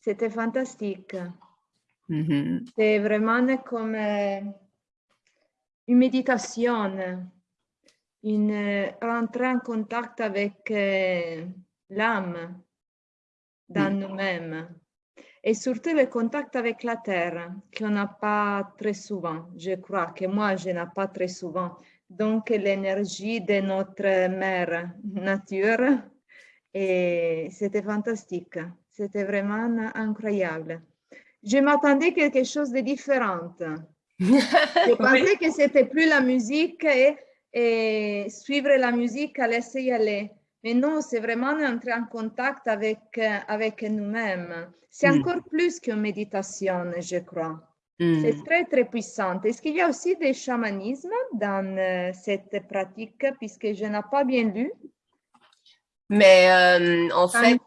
c'était fantastique. Mhm. C'est vraiment comme une méditation, une rentrer en contact avec l'âme dans nous-mêmes et surtout le contact avec la terre qu'on n'a pas très souvent. Je crois que moi, je n'ai pas très souvent. Donc, l'énergie de notre mère nature, et c'était fantastique. C'était vraiment incroyable. Je m'attendais à quelque chose de différent. Je pensais que c'était plus la musique et, et suivre la musique, laisser y aller. Mais non, c'est vraiment entrer en contact avec, euh, avec nous-mêmes. C'est Mm. encore plus qu'une méditation, je crois. Mm. C'est très, très puissant. Est-ce qu'il y a aussi des chamanismes dans euh, cette pratique, puisque je n'ai pas bien lu? Mais euh, en fait,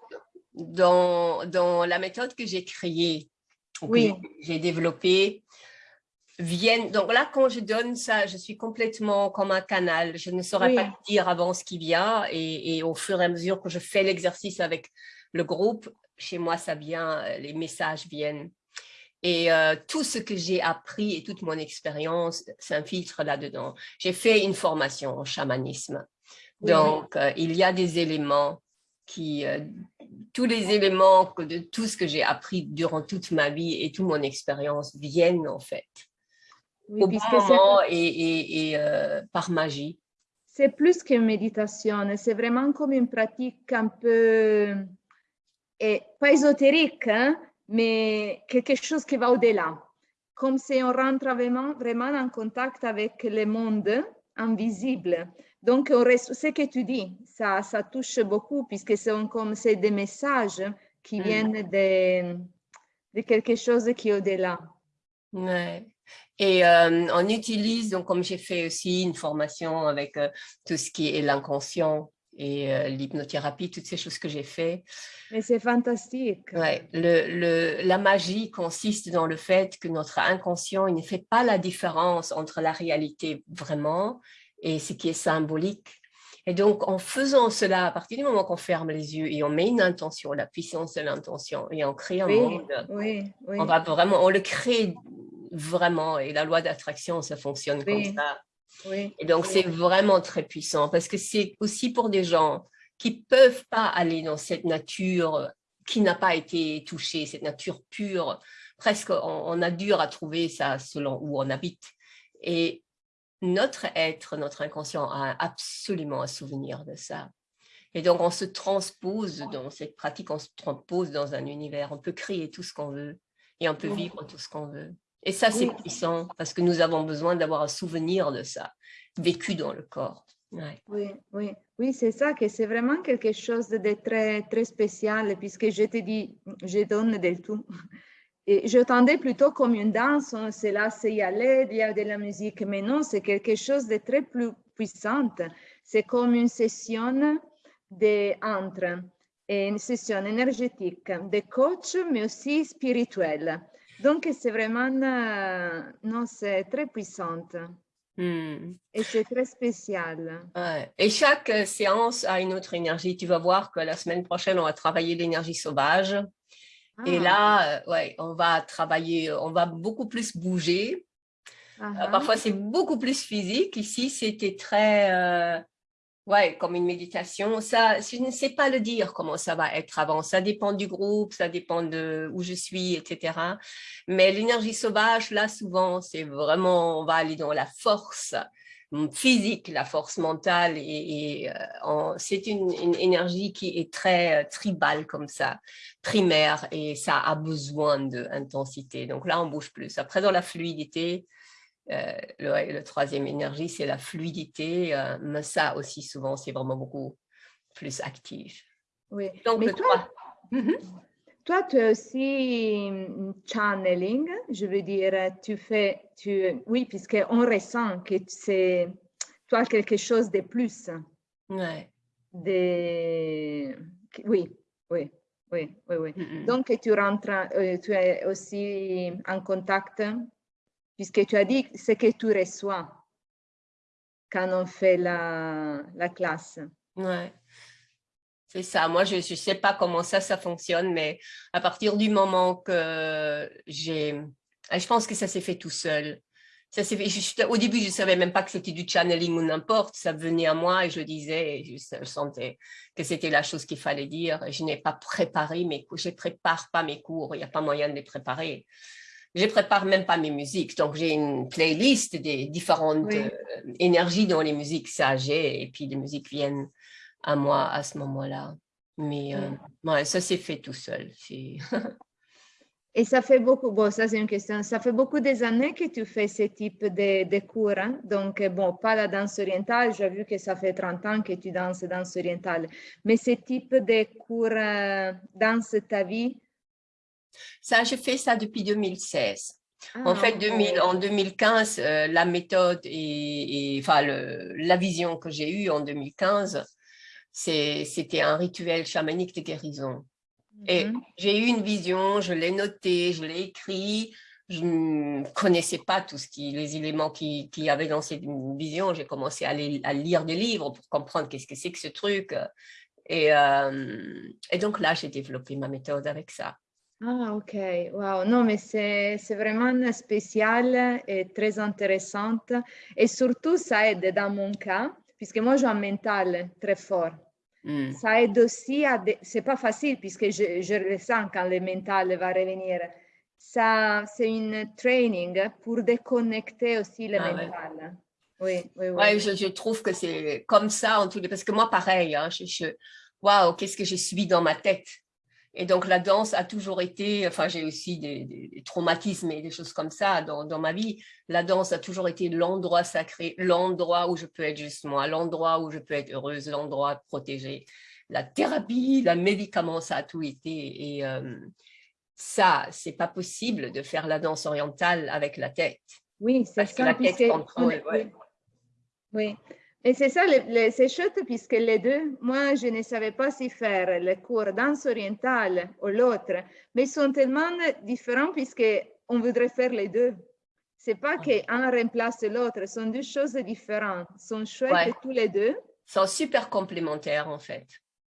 dans, dans la méthode que j'ai créée, Oui. j'ai développée, viennent. Donc là, quand je donne ça, je suis complètement comme un canal. Je ne saurais Oui. pas dire avant ce qui vient. Et, et au fur et à mesure que je fais l'exercice avec le groupe, chez moi, ça vient, euh, les messages viennent. Et euh, tout ce que j'ai appris et toute mon expérience s'infiltre là-dedans. J'ai fait une formation en chamanisme. Oui. Donc, euh, il y a des éléments qui, euh, tous les éléments que de tout ce que j'ai appris durant toute ma vie et toute mon expérience viennent en fait Oui, au bon moment et, et- et, euh, par magie. c'est plus qu'une méditation, c'est vraiment comme une pratique un peu, et pas ésotérique, hein, mais quelque chose qui va au-delà. Comme si on rentre vraiment, vraiment en contact avec le monde invisible. Donc, on reste- ce que tu dis, ça, ça touche beaucoup, puisque c'est comme c'est des messages qui Mm. viennent de, de quelque chose qui est au-delà. Ouais. Et euh, on utilise, donc comme j'ai fait aussi une formation avec euh, tout ce qui est l'inconscient et euh, l'hypnothérapie, toutes ces choses que j'ai fait, Mais c'est fantastique. Ouais, le, le, la magie consiste dans le fait que notre inconscient il ne fait pas la différence entre la réalité vraiment et ce qui est symbolique. Et donc, en faisant cela, à partir du moment qu'on ferme les yeux et on met une intention, la puissance de l'intention, et on crée un Oui, monde, oui, oui. on va vraiment, on le crée vraiment. Et la loi d'attraction, ça fonctionne comme ça. Et donc, c'est vraiment très puissant parce que c'est aussi pour des gens qui peuvent pas aller dans cette nature qui n'a pas été touchée, cette nature pure. Presque, on, on a dur à trouver ça selon où on habite. Et notre être, notre inconscient a absolument un souvenir de ça. Et donc, on se transpose dans cette pratique, on se transpose dans un univers. On peut créer tout ce qu'on veut et on peut vivre tout ce qu'on veut. Et ça, c'est puissant parce que nous avons besoin d'avoir un souvenir de ça, vécu dans le corps. Ouais. Oui, oui, oui, c'est ça, que c'est vraiment quelque chose de très, très spécial, puisque je te dis, je donne del tout. Et je tendais plutôt comme une danse, on se laisse y aller, il y a de la musique, mais non, c'est quelque chose de très plus puissant. C'est comme une session de entre, une session énergétique, de coach, mais aussi spirituelle. Donc, c'est vraiment, euh, non, c'est très puissant Hmm. et c'est très spécial. Ouais. Et chaque euh, séance a une autre énergie. Tu vas voir que la semaine prochaine, on va travailler l'énergie sauvage. Et Ah, là, euh, ouais, on va travailler, on va beaucoup plus bouger. Euh, ah, Parfois, c'est beaucoup plus physique. Ici, c'était très, euh, ouais, comme une méditation. Ça, je ne sais pas le dire comment ça va être avant. Ça dépend du groupe, ça dépend de où je suis, etc. Mais l'énergie sauvage, là, souvent, c'est vraiment, on va aller dans la force physique, la force mentale. Et, et, euh, c'est une, une énergie qui est très euh, tribale comme ça, primaire, et ça a besoin d'intensité. Donc là, on bouge plus. Après, dans la fluidité, euh, le, troisième énergie, c'est la fluidité, euh, mais ça aussi, souvent, c'est vraiment beaucoup plus actif. oui. Donc, Mais le toi. Toi, tu as aussi channeling, je veux dire, tu fais, tu, oui, puisqu'on ressent que c'est, tu as quelque chose de plus, Ouais. de, oui, oui, oui, oui, oui. Donc, tu rentres, euh, tu es aussi en contact, puisque tu as dit ce que tu reçois quand on fait la, la classe. Ouais. C'est ça. Moi, je ne sais pas comment ça, ça fonctionne, mais à partir du moment que j'ai... Je pense que ça s'est fait tout seul. Ça s'est fait, au début, je ne savais même pas que c'était du channeling ou n'importe. Ça venait à moi et je le disais et je, sentais que c'était la chose qu'il fallait dire. Je n'ai pas préparé mes cours. Je ne prépare pas mes cours. Il n'y a pas moyen de les préparer. Je ne prépare même pas mes musiques. Donc, j'ai une playlist des différentes euh, énergies dans les musiques, ça j'ai. Et puis, les musiques viennent à moi à ce moment-là. Mais euh, ça s'est fait tout seul. Et ça fait beaucoup, bon, ça c'est une question, ça fait beaucoup des années que tu fais ce type de, de cours, hein? donc bon, pas la danse orientale, j'ai vu que ça fait 30 ans que tu danses danse orientale, mais ce type de cours euh, danse ta vie? Ça, j'ai fait ça depuis 2016. en ah, fait, 2000, en 2015, euh, la méthode et, enfin, la vision que j'ai eue en 2015, c'était un rituel chamanique de guérison. Et mm-hmm. j'ai eu une vision, je l'ai noté, je l'ai écrit, je ne connaissais pas tous les éléments qui, qui avaient dans cette vision. J'ai commencé à, à, lire des livres pour comprendre qu'est-ce que c'est que ce truc. Et, euh, et donc là, j'ai développé ma méthode avec ça. Ah, ok. Wow. Non, mais c'est vraiment spécial et très intéressante. Et surtout, ça aide dans mon cas, puisque moi, j'ai un mental très fort. Mm. Ça aide aussi à... C'est pas facile puisque je, je le sens quand le mental va revenir. Ça, c'est une training pour déconnecter aussi le ah, mental. Oui, oui, oui. Ouais, je, je, trouve que c'est comme ça en tous les... Parce que moi, pareil, hein, je, je... waouh, qu'est-ce que je suis dans ma tête? Et donc, la danse a toujours été, enfin, j'ai aussi des, traumatismes et des choses comme ça dans, dans ma vie. La danse a toujours été l'endroit sacré, l'endroit où je peux être juste moi, l'endroit où je peux être heureuse, l'endroit protégé. La thérapie, le médicament, ça a tout été. Et euh, ça, c'est pas possible de faire la danse orientale avec la tête. Oui, c'est ça. La tête contrôle, oui. oui. Et c'est ça, c'est chouette puisque les deux, moi, je ne savais pas si faire le cours danse orientale ou l'autre, mais ils sont tellement différents puisqu'on voudrait faire les deux. C'est pas qu'un remplace l'autre, ce sont deux choses différentes. Ils sont chouettes tous les deux. Ils sont super complémentaires en fait.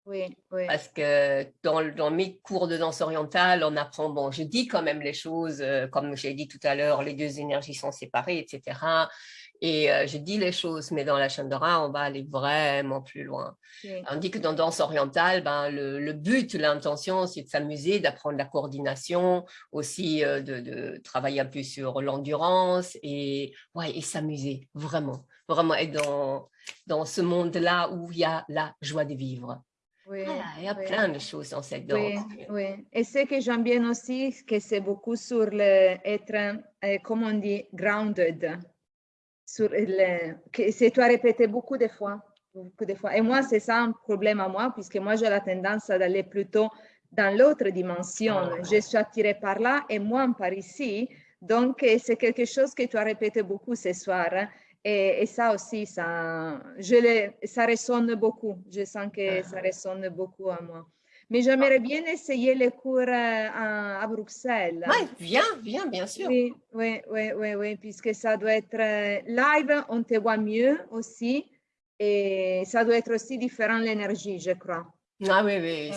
Oui, oui. Parce que dans, dans, mes cours de danse orientale, on apprend, bon, je dis quand même les choses, euh, comme j'ai dit tout à l'heure, les deux énergies sont séparées, etc. Et euh, je dis les choses, mais dans la Chandra, on va aller vraiment plus loin. On dit que dans danse orientale, ben, le, but, l'intention, c'est de s'amuser, d'apprendre la coordination, aussi euh, de, travailler un peu sur l'endurance et, ouais, et s'amuser, vraiment. Vraiment être dans, dans ce monde-là où il y a la joie de vivre. Oui, il y a plein de choses dans cette danse. Oui, Et ce que j'aime bien aussi, que c'est beaucoup sur le être, euh, comme on dit, grounded sur que c'est toi répété beaucoup de fois, beaucoup de fois. Et moi, c'est ça un problème à moi, puisque moi, j'ai la tendance d'aller plutôt dans l'autre dimension. Ah, je suis attirée par là et moi par ici. Donc, c'est quelque chose que tu as répété beaucoup ce soir. Hein. Et, et, ça aussi, ça, je ça résonne beaucoup. Je sens que ça ah. résonne beaucoup à moi. Mais j'aimerais bien essayer les cours euh, à, à Bruxelles. Oui, viens, viens, bien sûr. Oui, oui, oui, oui, oui, puisque ça doit être euh, live, on te voit mieux aussi. Et ça doit être aussi différent l'énergie, je crois. Ah oui, oui,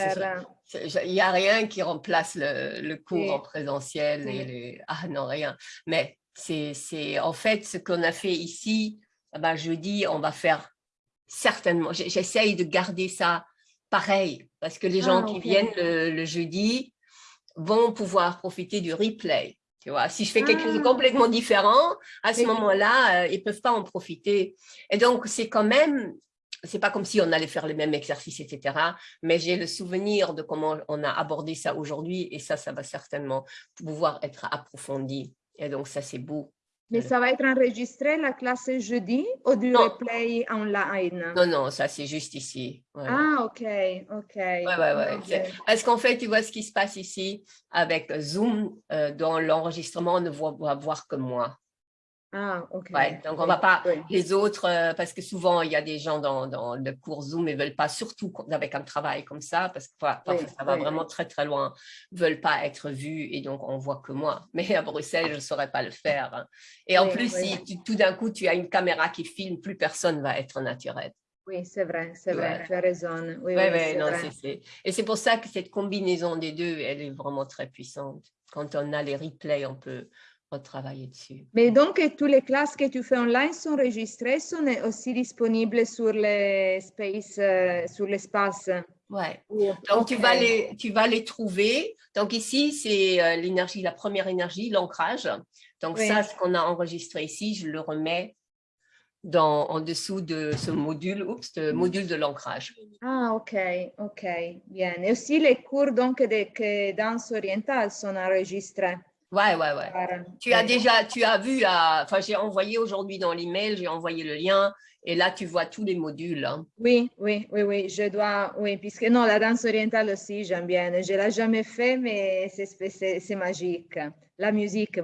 il n'y a rien qui remplace le, le cours en présentiel. Et les... Ah non, rien. Mais c'est en fait ce qu'on a fait ici. Ben, jeudi, on va faire certainement, j'essaye de garder ça pareil, parce que les gens ah, qui viennent le, jeudi vont pouvoir profiter du replay. Tu vois, si je fais quelque chose de ah. complètement différent, à ce moment-là, euh, ils ne peuvent pas en profiter. Et donc, c'est quand même, c'est pas comme si on allait faire les mêmes exercices, etc. Mais j'ai le souvenir de comment on a abordé ça aujourd'hui et ça, ça va certainement pouvoir être approfondi. Et donc, ça, c'est beau. Mais ça va être enregistré la classe jeudi ou du replay online? Non, non, ça c'est juste ici. Ah, ok, ok. Ouais, ouais, ouais. Parce qu'en fait, tu vois ce qui se passe ici avec Zoom, euh, dans l'enregistrement, on ne voit voir que moi. Ah, ok. donc, on ne va pas, les autres, euh, parce que souvent, il y a des gens dans, dans le cours Zoom et ne veulent pas, surtout avec un travail comme ça, parce que ça va vraiment très, très loin, ne veulent pas être vus et donc on voit que moi. Mais à Bruxelles, je ne saurais pas le faire. Hein. Et en plus, si tout d'un coup, tu as une caméra qui filme, plus personne va être naturel. Oui, c'est vrai, c'est vrai, Ouais. tu as raison. Oui, oui, non, vrai. c'est- c'est- Et c'est pour ça que cette combinaison des deux, elle est vraiment très puissante. Quand on a les replays, on peut retravailler dessus. Mais donc, toutes les classes que tu fais online sont enregistrées, sont aussi disponibles sur le space, euh, sur l'espace? Ouais. Ou- Donc, tu, vas les, tu vas les trouver. Donc, ici, c'est euh, l'énergie, la première énergie, l'ancrage. Donc, Oui. ça, ce qu'on a enregistré ici, je le remets dans, en dessous de ce module, oups, ce module de l'ancrage. Ah, ok, ok, bien. Et aussi les cours donc de que danse orientale sont enregistrés. Ouais, ouais, ouais. Tu as déjà, tu as vu, enfin, j'ai envoyé aujourd'hui dans l'email, j'ai envoyé le lien, et là, tu vois tous les modules. hein. Oui, oui, oui, oui, je dois, oui, puisque non, la danse orientale aussi, j'aime bien. Je l'ai jamais fait, mais c'est magique. La musique,